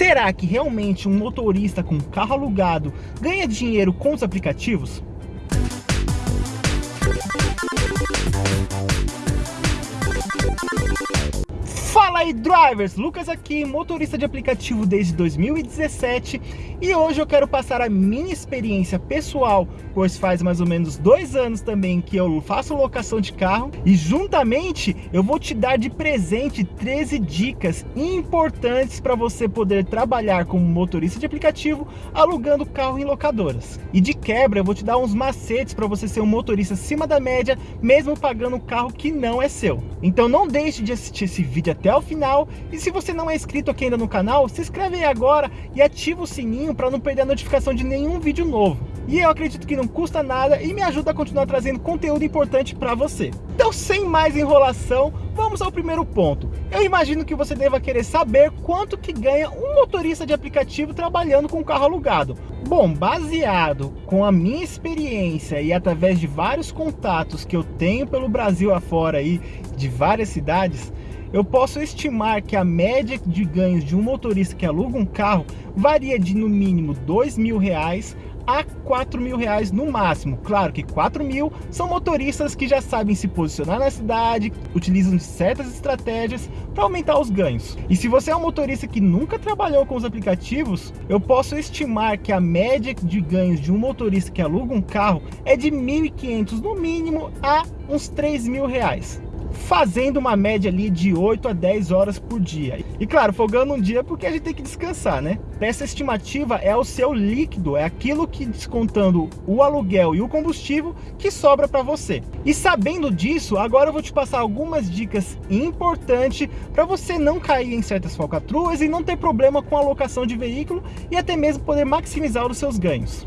Será que realmente um motorista com carro alugado ganha dinheiro com os aplicativos? Fala aí drivers, Lucas aqui, motorista de aplicativo desde 2017 e hoje eu quero passar a minha experiência pessoal, pois faz mais ou menos dois anos também que eu faço locação de carro e juntamente eu vou te dar de presente 13 dicas importantes para você poder trabalhar como motorista de aplicativo alugando carro em locadoras. E de quebra eu vou te dar uns macetes para você ser um motorista acima da média, mesmo pagando um carro que não é seu. Então não deixe de assistir esse vídeo até o final. E se você não é inscrito aqui ainda no canal, se inscreve aí agora e ativa o sininho para não perder a notificação de nenhum vídeo novo. E eu acredito que não custa nada e me ajuda a continuar trazendo conteúdo importante para você. Então, sem mais enrolação, vamos ao primeiro ponto. Eu imagino que você deva querer saber quanto que ganha um motorista de aplicativo trabalhando com carro alugado. Bom, baseado com a minha experiência e através de vários contatos que eu tenho pelo Brasil afora aí, de várias cidades, eu posso estimar que a média de ganhos de um motorista que aluga um carro varia de no mínimo dois mil reais a 4 mil reais no máximo. Claro que 4 mil são motoristas que já sabem se posicionar na cidade, utilizam certas estratégias para aumentar os ganhos. E se você é um motorista que nunca trabalhou com os aplicativos, eu posso estimar que a média de ganhos de um motorista que aluga um carro é de 1.500 no mínimo a uns 3 mil reais fazendo uma média ali de 8 a 10 horas por dia. E claro, folgando um dia porque a gente tem que descansar, né? Essa estimativa é o seu líquido, é aquilo que descontando o aluguel e o combustível que sobra para você. E sabendo disso, agora eu vou te passar algumas dicas importantes para você não cair em certas falcatruas e não ter problema com a alocação de veículo e até mesmo poder maximizar os seus ganhos.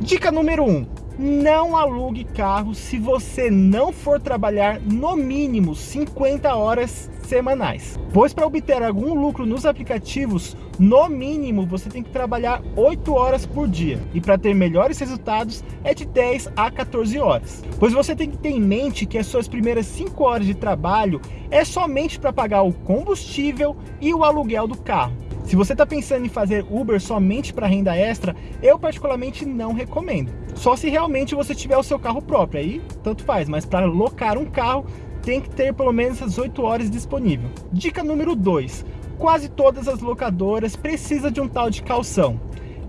Dica número 1. Um, não alugue carro se você não for trabalhar no mínimo 50 horas semanais. Pois para obter algum lucro nos aplicativos, no mínimo você tem que trabalhar 8 horas por dia. E para ter melhores resultados é de 10 a 14 horas. Pois você tem que ter em mente que as suas primeiras 5 horas de trabalho é somente para pagar o combustível e o aluguel do carro. Se você está pensando em fazer Uber somente para renda extra, eu particularmente não recomendo. Só se realmente você tiver o seu carro próprio, aí tanto faz, mas para locar um carro tem que ter pelo menos essas 8 horas disponível. Dica número 2, quase todas as locadoras precisam de um tal de calção.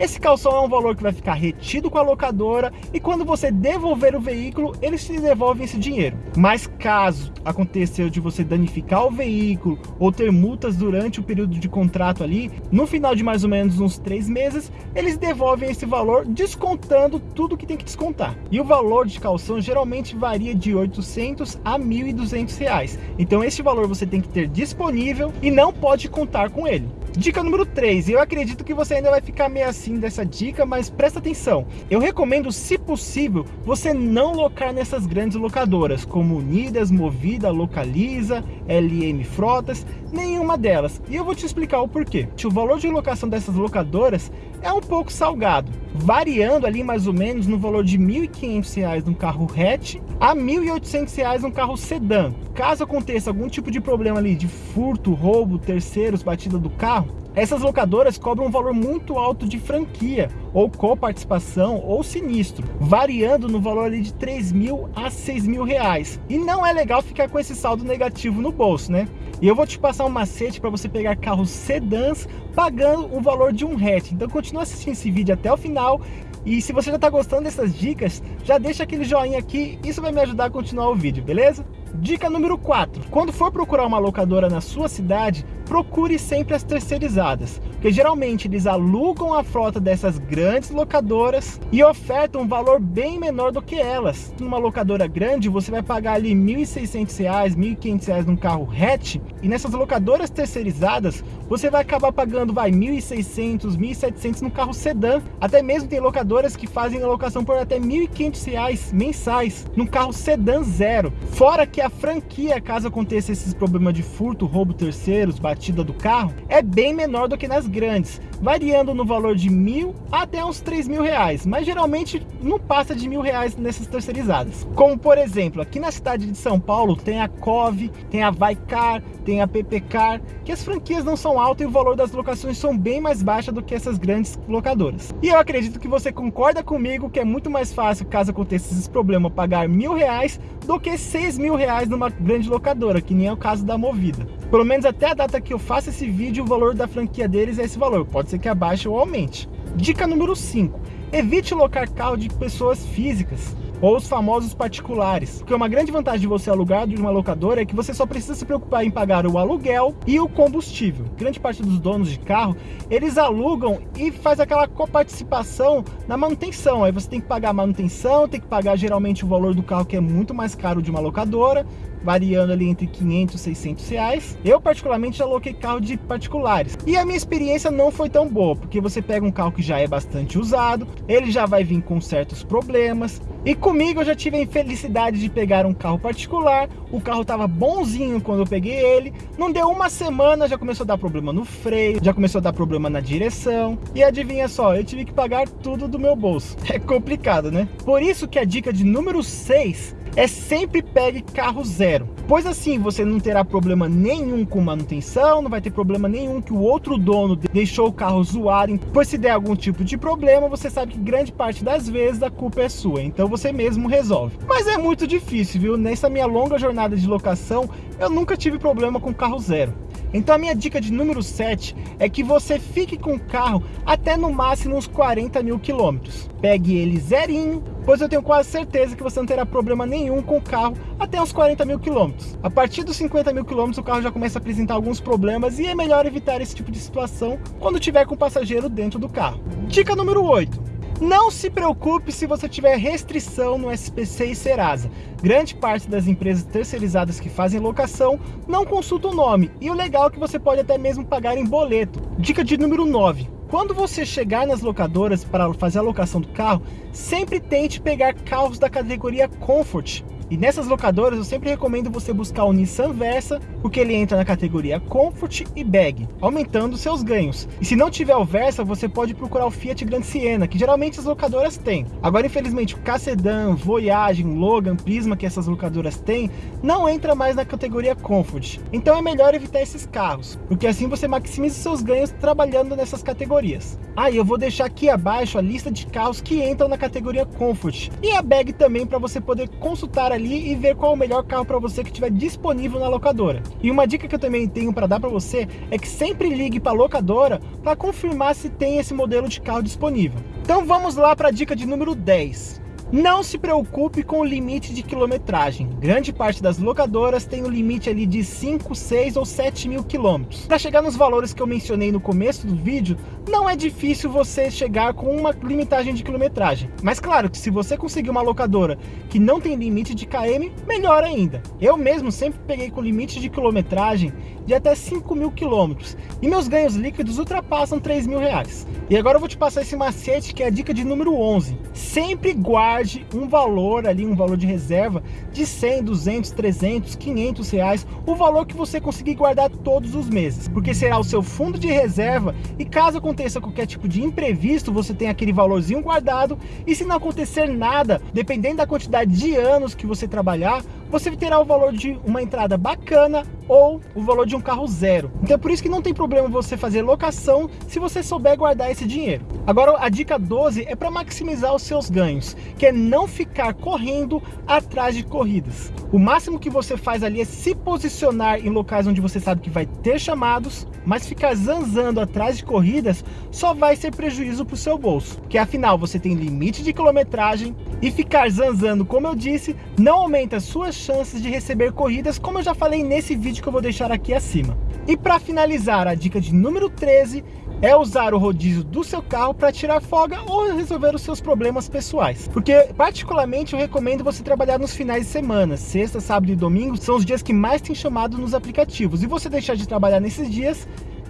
Esse calção é um valor que vai ficar retido com a locadora e quando você devolver o veículo, eles te devolvem esse dinheiro. Mas caso aconteceu de você danificar o veículo ou ter multas durante o período de contrato ali, no final de mais ou menos uns três meses, eles devolvem esse valor descontando tudo que tem que descontar. E o valor de calção geralmente varia de 800 a 1.200 reais. Então este valor você tem que ter disponível e não pode contar com ele. Dica número 3, eu acredito que você ainda vai ficar meio assim dessa dica, mas presta atenção. Eu recomendo, se possível, você não locar nessas grandes locadoras, como Unidas, Movida, Localiza, LM Frotas, nenhuma delas. E eu vou te explicar o porquê. O valor de locação dessas locadoras é um pouco salgado, variando ali mais ou menos no valor de R$ 1.500 num carro hatch a R$ 1.800 num carro sedã. Caso aconteça algum tipo de problema ali de furto, roubo, terceiros, batida do carro, essas locadoras cobram um valor muito alto de franquia, ou coparticipação, ou sinistro, variando no valor ali de 3 mil a 6 mil reais. E não é legal ficar com esse saldo negativo no bolso, né? E eu vou te passar um macete para você pegar carros sedãs pagando o valor de um hatch. Então continua assistindo esse vídeo até o final. E se você já está gostando dessas dicas, já deixa aquele joinha aqui, isso vai me ajudar a continuar o vídeo, beleza? Dica número 4. Quando for procurar uma locadora na sua cidade, procure sempre as terceirizadas, porque geralmente eles alugam a frota dessas grandes locadoras e ofertam um valor bem menor do que elas. Numa locadora grande, você vai pagar ali R$ 1.600, R$ 1.500 num carro hatch, e nessas locadoras terceirizadas, você vai acabar pagando vai R$ 1.600, R$ 1.700 num carro sedã. Até mesmo tem locadoras que fazem a locação por até R$ 1.500 mensais num carro sedã zero. Fora que a franquia, caso aconteça esses problemas de furto, roubo terceiros, batida do carro, é bem menor do que nas grandes, variando no valor de mil até uns três mil reais, mas geralmente não passa de mil reais nessas terceirizadas. Como por exemplo, aqui na cidade de São Paulo tem a Cove, tem a Vaicar, tem a PPCar, que as franquias não são altas e o valor das locações são bem mais baixas do que essas grandes locadoras. E eu acredito que você concorda comigo que é muito mais fácil, caso aconteça esses problemas, pagar mil reais do que seis mil reais numa grande locadora, que nem é o caso da Movida. Pelo menos até a data que eu faço esse vídeo, o valor da franquia deles é esse valor. Pode ser que abaixe ou aumente. Dica número 5. Evite locar carro de pessoas físicas ou os famosos particulares. Porque uma grande vantagem de você alugar de uma locadora é que você só precisa se preocupar em pagar o aluguel e o combustível. Grande parte dos donos de carro, eles alugam e faz aquela coparticipação na manutenção. Aí você tem que pagar a manutenção, tem que pagar geralmente o valor do carro que é muito mais caro de uma locadora, variando ali entre 500 e 600 reais. Eu particularmente já aloquei carro de particulares. E a minha experiência não foi tão boa, porque você pega um carro que já é bastante usado, ele já vai vir com certos problemas. E comigo eu já tive a infelicidade de pegar um carro particular, o carro estava bonzinho quando eu peguei ele, não deu uma semana, já começou a dar problema no freio, já começou a dar problema na direção. E adivinha só, eu tive que pagar tudo do meu bolso. É complicado, né? Por isso que a dica de número 6 é sempre pegue carro zero. Pois assim você não terá problema nenhum com manutenção, não vai ter problema nenhum que o outro dono deixou o carro zoado. Pois se der algum tipo de problema, você sabe que grande parte das vezes a culpa é sua, então você mesmo resolve. Mas é muito difícil, viu? Nessa minha longa jornada de locação, eu nunca tive problema com carro zero. Então a minha dica de número 7 é que você fique com o carro até no máximo uns 40 mil quilômetros. Pegue ele zerinho, pois eu tenho quase certeza que você não terá problema nenhum com o carro até uns 40 mil quilômetros. A partir dos 50 mil quilômetros o carro já começa a apresentar alguns problemas e é melhor evitar esse tipo de situação quando tiver com o passageiro dentro do carro. Dica número 8 não se preocupe se você tiver restrição no SPC e Serasa. Grande parte das empresas terceirizadas que fazem locação não consulta o nome. E o legal é que você pode até mesmo pagar em boleto. Dica de número 9. Quando você chegar nas locadoras para fazer a locação do carro, sempre tente pegar carros da categoria Comfort. E nessas locadoras eu sempre recomendo você buscar o Nissan Versa, porque ele entra na categoria Comfort e Bag, aumentando seus ganhos. E se não tiver o Versa, você pode procurar o Fiat Grand Siena, que geralmente as locadoras têm. Agora, infelizmente, o K-Sedan, Voyage, Logan, Prisma, que essas locadoras têm, não entra mais na categoria Comfort. Então é melhor evitar esses carros, porque assim você maximiza seus ganhos trabalhando nessas categorias. Ah, eu vou deixar aqui abaixo a lista de carros que entram na categoria Comfort. E a Bag também para você poder consultar ali e ver qual é o melhor carro para você que estiver disponível na locadora. E uma dica que eu também tenho para dar para você é que sempre ligue para a locadora para confirmar se tem esse modelo de carro disponível. Então vamos lá para a dica de número 10. Não se preocupe com o limite de quilometragem. Grande parte das locadoras tem o um limite ali de 5, 6 ou 7 mil quilômetros. Para chegar nos valores que eu mencionei no começo do vídeo, não é difícil você chegar com uma limitagem de quilometragem. Mas claro que se você conseguir uma locadora que não tem limite de KM, melhor ainda. Eu mesmo sempre peguei com limite de quilometragem de até 5 mil quilômetros. E meus ganhos líquidos ultrapassam 3 mil reais. E agora eu vou te passar esse macete que é a dica de número 11. Sempre guarde um valor ali, um valor de reserva de 100, 200, 300, 500 reais. O valor que você conseguir guardar todos os meses. Porque será o seu fundo de reserva e caso aconteça qualquer tipo de imprevisto, você tem aquele valorzinho guardado. E se não acontecer nada, dependendo da quantidade de anos que você trabalhar, você terá o valor de uma entrada bacana ou o valor de um carro zero. Então é por isso que não tem problema você fazer locação se você souber guardar esse dinheiro. Agora a dica 12 é para maximizar os seus ganhos, que é não ficar correndo atrás de corridas. O máximo que você faz ali é se posicionar em locais onde você sabe que vai ter chamados, mas ficar zanzando atrás de corridas só vai ser prejuízo para o seu bolso, que afinal você tem limite de quilometragem e ficar zanzando, como eu disse, não aumenta suas chances de receber corridas, como eu já falei nesse vídeo que eu vou deixar aqui acima. E para finalizar, a dica de número 13 é usar o rodízio do seu carro para tirar folga ou resolver os seus problemas pessoais. Porque, particularmente, eu recomendo você trabalhar nos finais de semana. Sexta, sábado e domingo são os dias que mais tem chamado nos aplicativos. E você deixar de trabalhar nesses dias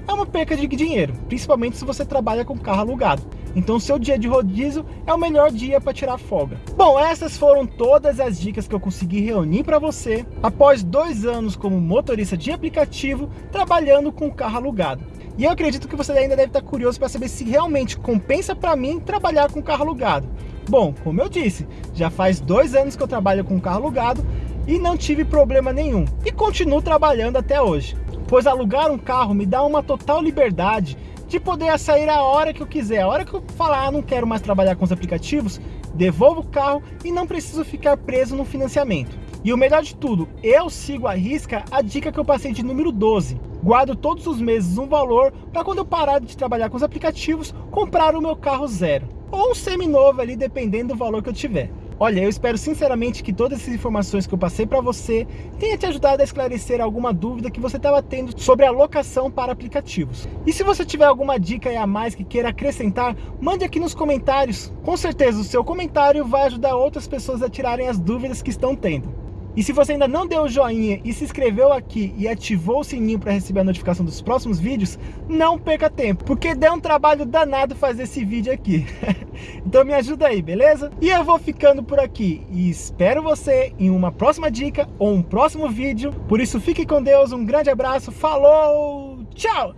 é uma perca de dinheiro, principalmente se você trabalha com carro alugado. Então seu dia de rodízio é o melhor dia para tirar folga. Bom, essas foram todas as dicas que eu consegui reunir para você após dois anos como motorista de aplicativo trabalhando com carro alugado. E eu acredito que você ainda deve estar curioso para saber se realmente compensa para mim trabalhar com carro alugado. Bom, como eu disse, já faz dois anos que eu trabalho com carro alugado e não tive problema nenhum. E continuo trabalhando até hoje. Pois alugar um carro me dá uma total liberdade de poder sair a hora que eu quiser. A hora que eu falar, ah, não quero mais trabalhar com os aplicativos, devolvo o carro e não preciso ficar preso no financiamento. E o melhor de tudo, eu sigo a risca a dica que eu passei de número 12. Guardo todos os meses um valor para quando eu parar de trabalhar com os aplicativos, comprar o meu carro zero. Ou um semi-novo ali, dependendo do valor que eu tiver. Olha, eu espero sinceramente que todas essas informações que eu passei para você tenha te ajudado a esclarecer alguma dúvida que você estava tendo sobre a locação para aplicativos. E se você tiver alguma dica a mais que queira acrescentar, mande aqui nos comentários. Com certeza o seu comentário vai ajudar outras pessoas a tirarem as dúvidas que estão tendo. E se você ainda não deu o joinha e se inscreveu aqui e ativou o sininho para receber a notificação dos próximos vídeos, não perca tempo, porque deu um trabalho danado fazer esse vídeo aqui. então me ajuda aí, beleza? E eu vou ficando por aqui e espero você em uma próxima dica ou um próximo vídeo. Por isso fique com Deus, um grande abraço, falou, tchau!